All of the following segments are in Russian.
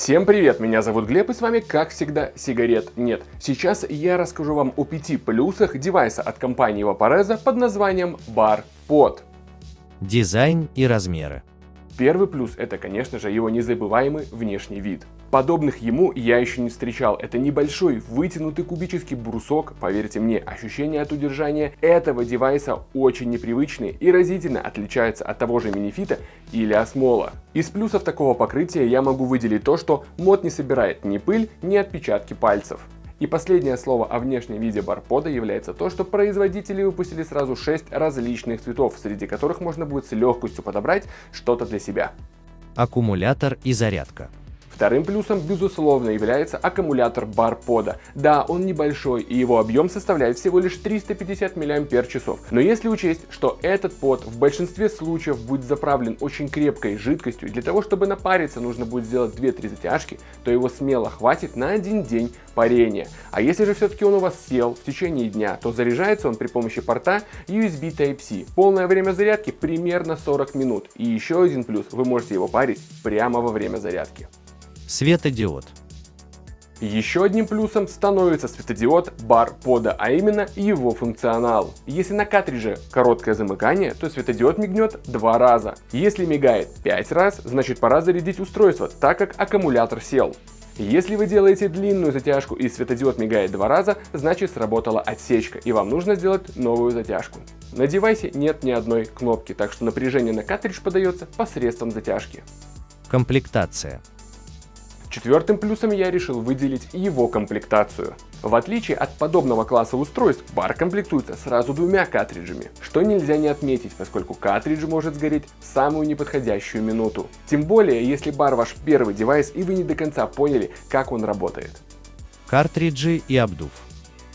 Всем привет, меня зовут Глеб и с вами как всегда сигарет нет. Сейчас я расскажу вам о пяти плюсах девайса от компании Vaporeza под названием Bar Pod. Дизайн и размеры. Первый плюс это конечно же его незабываемый внешний вид. Подобных ему я еще не встречал. Это небольшой вытянутый кубический брусок. Поверьте мне, ощущение от удержания этого девайса очень непривычные и разительно отличаются от того же минифита или осмола. Из плюсов такого покрытия я могу выделить то, что мод не собирает ни пыль, ни отпечатки пальцев. И последнее слово о внешнем виде барпода является то, что производители выпустили сразу 6 различных цветов, среди которых можно будет с легкостью подобрать что-то для себя. Аккумулятор и зарядка. Вторым плюсом, безусловно, является аккумулятор барпода. Да, он небольшой и его объем составляет всего лишь 350 мАч. Но если учесть, что этот под в большинстве случаев будет заправлен очень крепкой жидкостью, и для того, чтобы напариться, нужно будет сделать 2-3 затяжки, то его смело хватит на один день парения. А если же все-таки он у вас сел в течение дня, то заряжается он при помощи порта USB Type-C. Полное время зарядки примерно 40 минут. И еще один плюс, вы можете его парить прямо во время зарядки. Светодиод. Еще одним плюсом становится светодиод бар пода, а именно его функционал. Если на картридже короткое замыкание, то светодиод мигнет два раза. Если мигает 5 раз, значит пора зарядить устройство, так как аккумулятор сел. Если вы делаете длинную затяжку и светодиод мигает два раза, значит сработала отсечка и вам нужно сделать новую затяжку. На девайсе нет ни одной кнопки, так что напряжение на картридж подается посредством затяжки. Комплектация. Четвертым плюсом я решил выделить его комплектацию. В отличие от подобного класса устройств, бар комплектуется сразу двумя картриджами, что нельзя не отметить, поскольку картридж может сгореть в самую неподходящую минуту. Тем более, если бар ваш первый девайс и вы не до конца поняли, как он работает. Картриджи и обдув.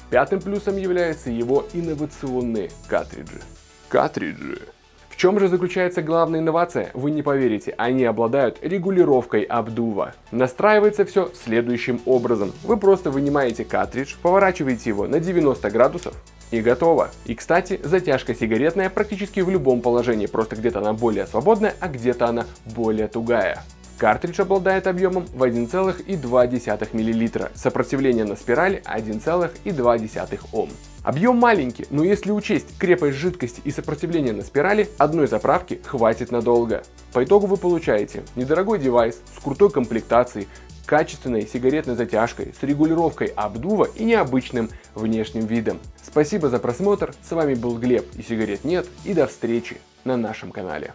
Пятым плюсом являются его инновационные картриджи. Картриджи чем же заключается главная инновация? Вы не поверите, они обладают регулировкой обдува. Настраивается все следующим образом. Вы просто вынимаете картридж, поворачиваете его на 90 градусов и готово. И кстати, затяжка сигаретная практически в любом положении, просто где-то она более свободная, а где-то она более тугая. Картридж обладает объемом в 1,2 мл, сопротивление на спирали 1,2 Ом. Объем маленький, но если учесть крепость жидкости и сопротивление на спирали, одной заправки хватит надолго. По итогу вы получаете недорогой девайс с крутой комплектацией, качественной сигаретной затяжкой, с регулировкой обдува и необычным внешним видом. Спасибо за просмотр, с вами был Глеб и сигарет нет и до встречи на нашем канале.